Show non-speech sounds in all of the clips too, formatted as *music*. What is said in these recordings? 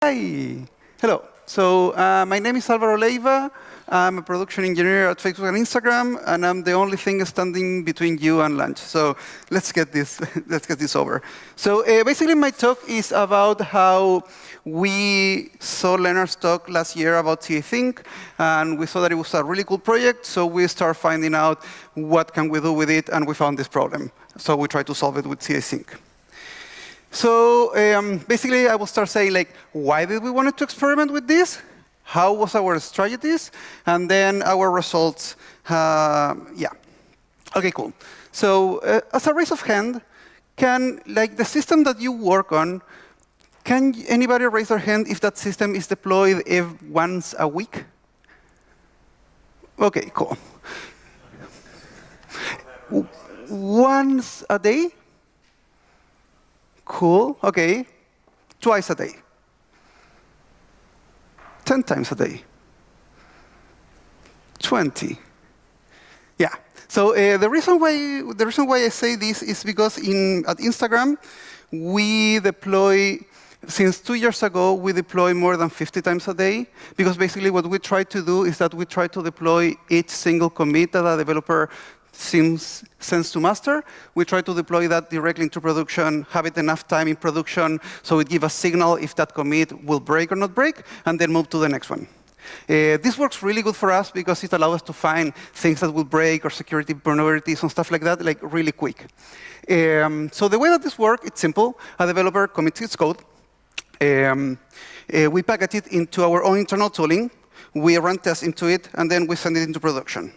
Hi. Hello. So uh, my name is Alvaro Leiva. I'm a production engineer at Facebook and Instagram, and I'm the only thing standing between you and lunch. So let's get this, *laughs* let's get this over. So uh, basically, my talk is about how we saw Lennart's talk last year about CA Sync, and we saw that it was a really cool project. So we start finding out what can we do with it, and we found this problem. So we try to solve it with CA Sync. So um, basically, I will start saying, like, why did we want to experiment with this? How was our strategies? And then our results. Uh, yeah. OK, cool. So uh, as a raise of hand, can like the system that you work on, can anybody raise their hand if that system is deployed once a week? OK, cool. Once a day? Cool, OK. Twice a day. 10 times a day. 20. Yeah. So uh, the reason why the reason why I say this is because in at Instagram we deploy since two years ago we deploy more than 50 times a day because basically what we try to do is that we try to deploy each single commit that a developer seems sense to master. We try to deploy that directly into production, have it enough time in production so it gives a signal if that commit will break or not break, and then move to the next one. Uh, this works really good for us because it allows us to find things that will break or security vulnerabilities and stuff like that like really quick. Um, so the way that this works, it's simple. A developer commits its code. Um, uh, we package it into our own internal tooling. We run tests into it, and then we send it into production.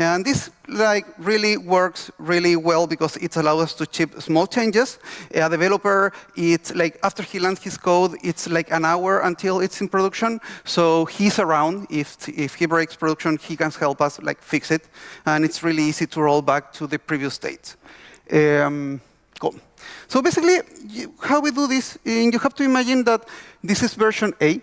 And this like really works really well because it allows us to ship small changes. A developer, it's like after he lands his code, it's like an hour until it's in production. So he's around. If if he breaks production, he can help us like fix it. And it's really easy to roll back to the previous state. Um, cool. So basically, how we do this, you have to imagine that this is version A.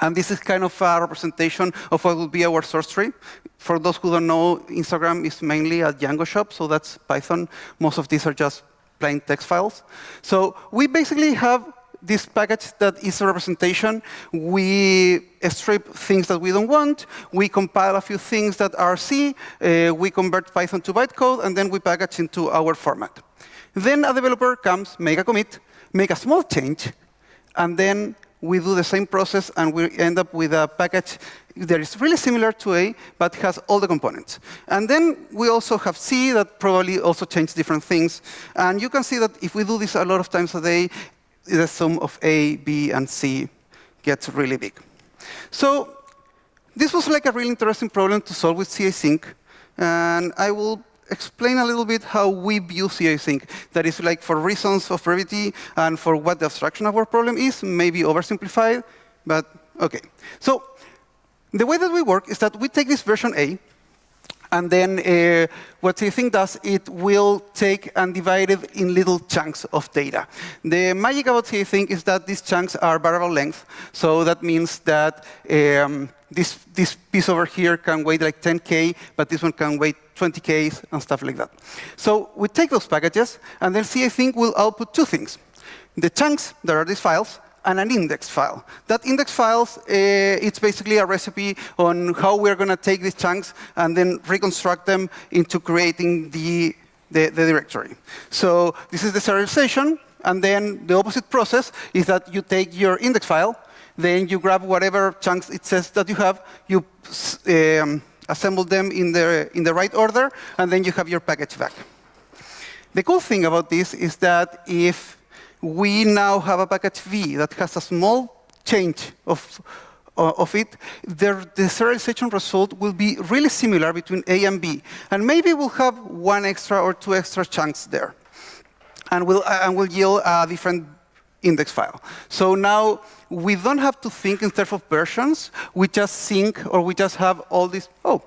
And this is kind of a representation of what would be our source tree. For those who don't know, Instagram is mainly a Django shop, so that's Python. Most of these are just plain text files. So we basically have this package that is a representation. We strip things that we don't want. We compile a few things that are C. Uh, we convert Python to bytecode, and then we package into our format. Then a developer comes, make a commit, make a small change, and then we do the same process, and we end up with a package that is really similar to A, but has all the components. And then we also have C that probably also changes different things. And you can see that if we do this a lot of times a day, the sum of A, B, and C gets really big. So this was like a really interesting problem to solve with CA Sync. And I will explain a little bit how we view CA Sync. That is like for reasons of brevity and for what the abstraction of our problem is, maybe oversimplified, but OK. So the way that we work is that we take this version A, and then uh, what CA Sync does, it will take and divide it in little chunks of data. The magic about CA Sync is that these chunks are variable length. So that means that um, this, this piece over here can weigh like 10K, but this one can weigh 20Ks and stuff like that. So we take those packages, and then CA Sync will output two things. The chunks that are these files, and an index file. That index file, uh, it's basically a recipe on how we're going to take these chunks and then reconstruct them into creating the, the, the directory. So this is the serialization. And then the opposite process is that you take your index file, then you grab whatever chunks it says that you have, you um, assemble them in the, in the right order, and then you have your package back. The cool thing about this is that if we now have a package V that has a small change of, uh, of it, the, the serialization result will be really similar between A and B. And maybe we'll have one extra or two extra chunks there. And we'll, uh, and we'll yield a different index file. So now we don't have to think in terms of versions. We just sync, or we just have all these. Oh,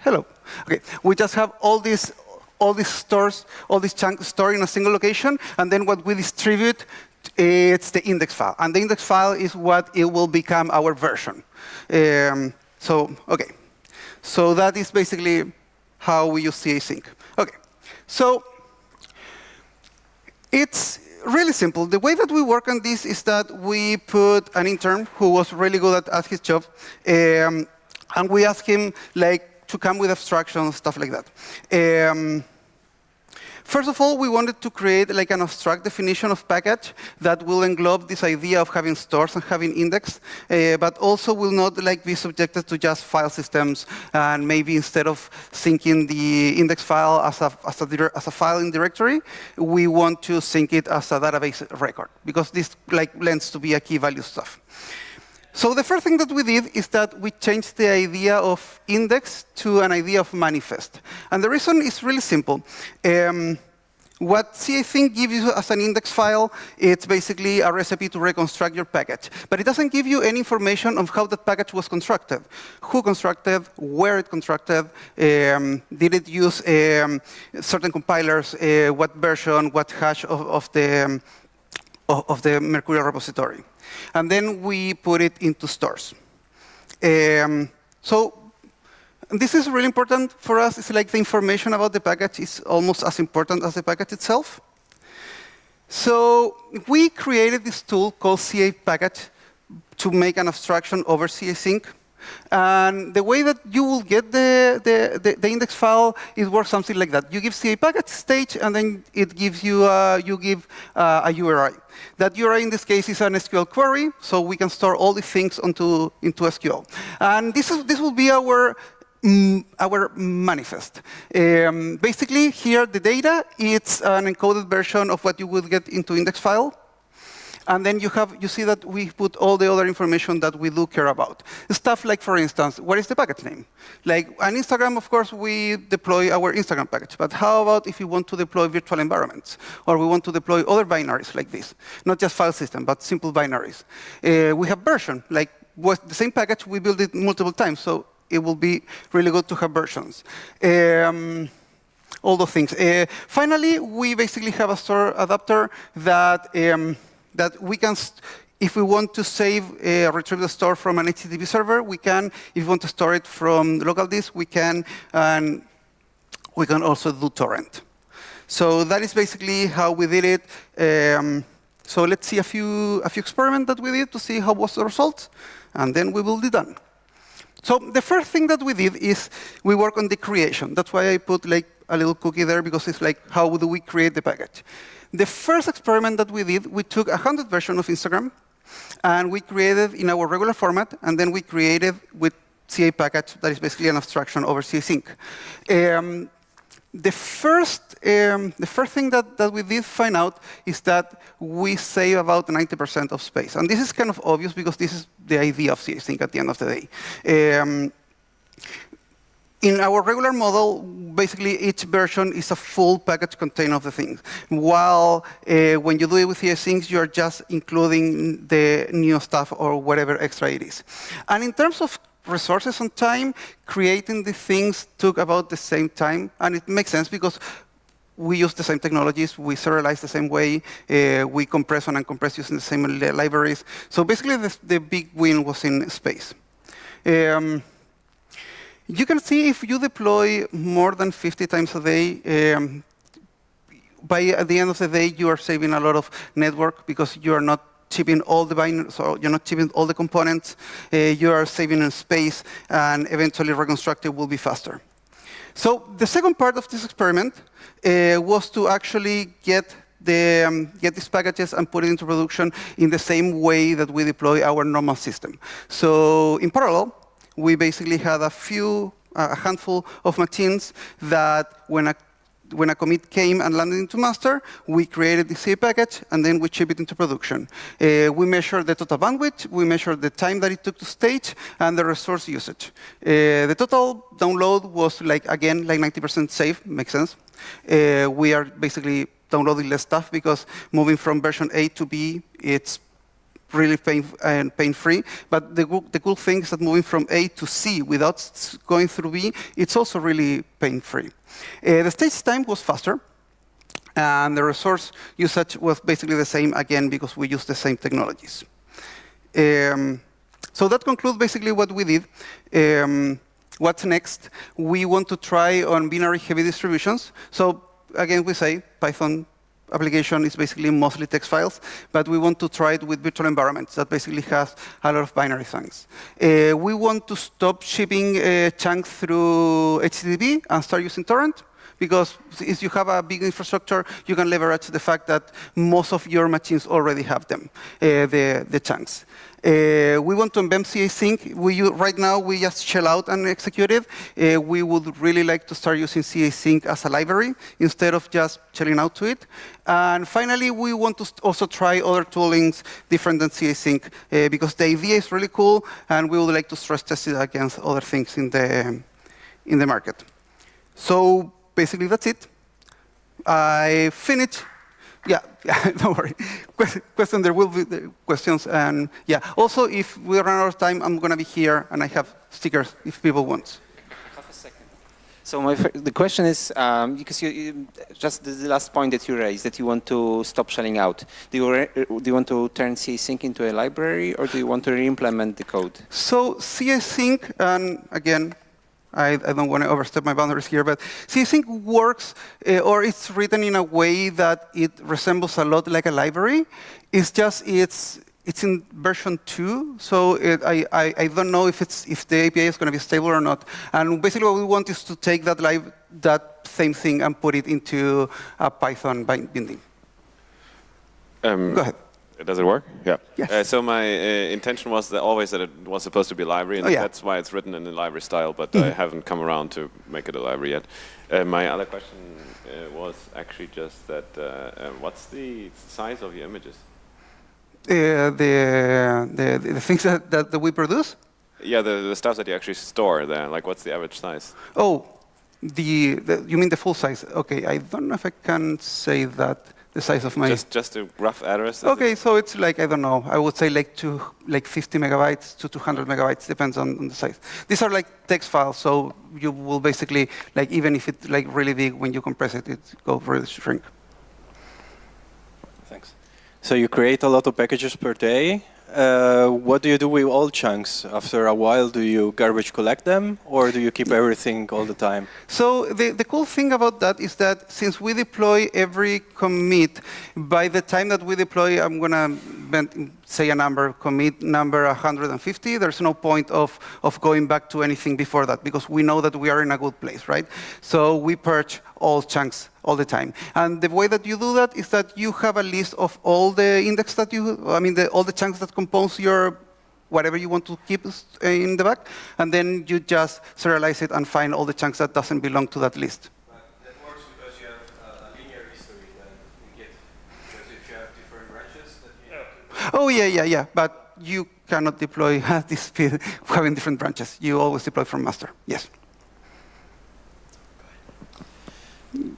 hello. Okay, we just have all these all these stores, all these chunks stored in a single location, and then what we distribute, it's the index file. And the index file is what it will become our version. Um, so, OK. So that is basically how we use CA Sync. OK. So it's really simple. The way that we work on this is that we put an intern who was really good at, at his job, um, and we ask him like to come with abstractions, stuff like that. Um, First of all, we wanted to create like an abstract definition of package that will englobe this idea of having stores and having index, uh, but also will not like be subjected to just file systems. And maybe instead of syncing the index file as a, as a, as a file in directory, we want to sync it as a database record, because this like lends to be a key value stuff. So the first thing that we did is that we changed the idea of index to an idea of manifest. And the reason is really simple. Um, what CA-Sync gives you as an index file, it's basically a recipe to reconstruct your package. But it doesn't give you any information on how that package was constructed. Who constructed, where it constructed, um, did it use um, certain compilers, uh, what version, what hash of, of the, um, of the Mercurial repository. And then we put it into stores. Um, so this is really important for us. It's like the information about the package is almost as important as the package itself. So we created this tool called CA package to make an abstraction over CA sync. And the way that you will get the, the, the, the, index file is works something like that. You give CA package stage, and then it gives you, uh, you give uh, a URI. That URI in this case is an SQL query, so we can store all these things onto, into SQL. And this, is, this will be our Mm, our manifest. Um, basically, here the data, it's an encoded version of what you would get into index file. And then you have you see that we put all the other information that we do care about. Stuff like, for instance, what is the package name? Like on Instagram, of course, we deploy our Instagram package. But how about if you want to deploy virtual environments? Or we want to deploy other binaries like this? Not just file system, but simple binaries. Uh, we have version, like the same package, we build it multiple times. So it will be really good to have versions. Um, all those things. Uh, finally, we basically have a store adapter that um, that we can, if we want to save, uh, retrieve the store from an HTTP server, we can. If we want to store it from local disk, we can. And we can also do torrent. So that is basically how we did it. Um, so let's see a few a few experiments that we did to see how was the result, and then we will be done. So the first thing that we did is we work on the creation. That's why I put like a little cookie there, because it's like, how do we create the package? The first experiment that we did, we took a 100 version of Instagram, and we created in our regular format, and then we created with CA package that is basically an abstraction over CA sync. Um, the first, um, the first thing that, that we did find out is that we save about 90% of space. And this is kind of obvious because this is the idea of CA-Sync at the end of the day. Um, in our regular model, basically each version is a full package container of the things. While uh, when you do it with CA-Sync, you're just including the new stuff or whatever extra it is. And in terms of resources and time, creating the things took about the same time. And it makes sense because we use the same technologies, we serialize the same way, uh, we compress and uncompress using the same li libraries. So basically, the, the, big win was in space. Um, you can see if you deploy more than 50 times a day, um, by the end of the day, you are saving a lot of network because you are not chipping all the binaries, so you're not chipping all the components. Uh, you are saving in space, and eventually reconstructed will be faster. So the second part of this experiment uh, was to actually get the, um, get these packages and put it into production in the same way that we deploy our normal system. So in parallel, we basically had a few, uh, a handful of machines that when a when a commit came and landed into master, we created the CA package, and then we ship it into production. Uh, we measure the total bandwidth, we measure the time that it took to stage, and the resource usage. Uh, the total download was, like again, like 90% safe, makes sense. Uh, we are basically downloading less stuff because moving from version A to B, it's really pain and pain-free. But the, the cool thing is that moving from A to C without going through B, it's also really pain-free. Uh, the stage time was faster. And the resource usage was basically the same, again, because we use the same technologies. Um, so that concludes basically what we did. Um, what's next? We want to try on binary heavy distributions. So again, we say Python application is basically mostly text files, but we want to try it with virtual environments that basically has a lot of binary things. Uh, we want to stop shipping uh, chunks through HTTP and start using torrent because if you have a big infrastructure, you can leverage the fact that most of your machines already have them, uh, the, the chunks. Uh, we want to embed CA Sync. We, right now, we just shell out and execute it. Uh, we would really like to start using CA Sync as a library instead of just shelling out to it. And finally, we want to also try other toolings different than CA Sync uh, because the idea is really cool, and we would like to stress test it against other things in the, in the market. So basically, that's it. I finished yeah, *laughs* yeah, don't worry. Question, there will be questions. And yeah, also, if we run out of time, I'm going to be here, and I have stickers if people want. Half a second. So my, the question is, um, because you, you, just the last point that you raised, that you want to stop shelling out. Do you, do you want to turn CA-Sync into a library, or do you want to re-implement the code? So CA-Sync, and again, I, I, don't want to overstep my boundaries here, but CA Sync works, uh, or it's written in a way that it resembles a lot like a library. It's just it's it's in version two, so it, I, I, I don't know if it's if the API is going to be stable or not. And basically, what we want is to take that live that same thing and put it into a Python binding. Um, Go ahead. Does it work? Yeah. Yes. Uh, so my uh, intention was that always that it was supposed to be a library, and oh, yeah. that's why it's written in the library style. But mm -hmm. I haven't come around to make it a library yet. Uh, my other question uh, was actually just that: uh, uh, what's the size of your images? the, the the things that, that we produce. Yeah, the the stuff that you actually store there. Like, what's the average size? Oh, the, the you mean the full size? Okay, I don't know if I can say that the size of my... Just, just a rough address? Okay, it? so it's like, I don't know, I would say like, two, like 50 megabytes to 200 megabytes, depends on, on, the size. These are like text files, so you will basically, like even if it's like really big, when you compress it, it goes really shrink. Thanks. So you create a lot of packages per day, uh, what do you do with all chunks? After a while, do you garbage collect them, or do you keep everything all the time? So the, the cool thing about that is that since we deploy every commit, by the time that we deploy, I'm going to say a number, commit number 150, there's no point of, of going back to anything before that, because we know that we are in a good place, right? So we purge all chunks all the time. And the way that you do that is that you have a list of all the index that you, I mean, the, all the chunks that compose your whatever you want to keep in the back, and then you just serialize it and find all the chunks that doesn't belong to that list. that works because you have a linear history then you get, because if you have different branches that you have to... Oh, yeah, yeah, yeah, but you cannot deploy *laughs* at this speed having different branches. You always deploy from master, yes.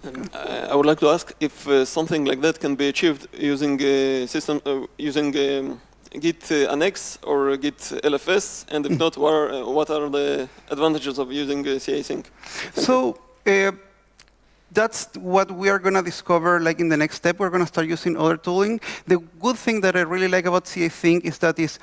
Um, I would like to ask if uh, something like that can be achieved using uh, system uh, using um, Git uh, annex or Git LFS, and if not, what are, uh, what are the advantages of using CA Sync? So that's what we are going to discover like in the next step. We're going to start using other tooling. The good thing that I really like about CA Sync is that it's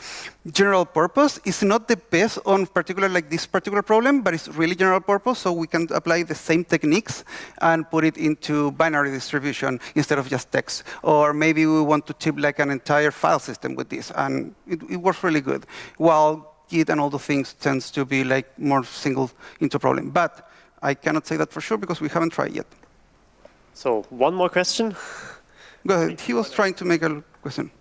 general purpose. It's not the best on particular like this particular problem, but it's really general purpose, so we can apply the same techniques and put it into binary distribution instead of just text. Or maybe we want to chip like an entire file system with this, and it, it works really good. While Git and all the things tends to be like more single into problem. But I cannot say that for sure because we haven't tried yet. So one more question. Go ahead. He was trying to make a question.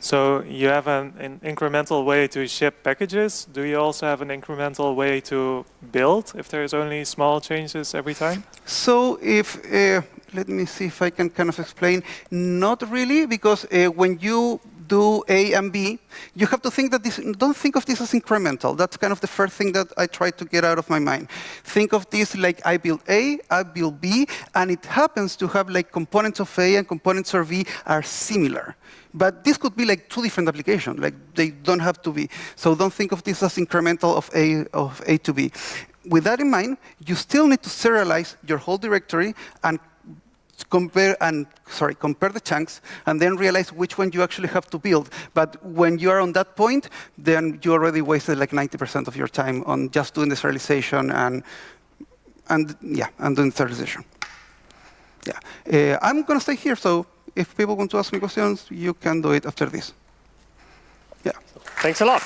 So you have an, an, incremental way to ship packages. Do you also have an incremental way to build if there's only small changes every time? So if, uh, let me see if I can kind of explain. Not really, because uh, when you do A and B, you have to think that this, don't think of this as incremental. That's kind of the first thing that I try to get out of my mind. Think of this like I build A, I build B, and it happens to have like components of A and components of B are similar. But this could be like two different applications. Like they don't have to be. So don't think of this as incremental of A, of A to B. With that in mind, you still need to serialize your whole directory and compare and sorry compare the chunks and then realize which one you actually have to build. But when you are on that point, then you already wasted like 90% of your time on just doing the serialization and and yeah and doing serialization. Yeah. Uh, I'm going to stay here, so if people want to ask me questions, you can do it after this. Yeah. Thanks a lot.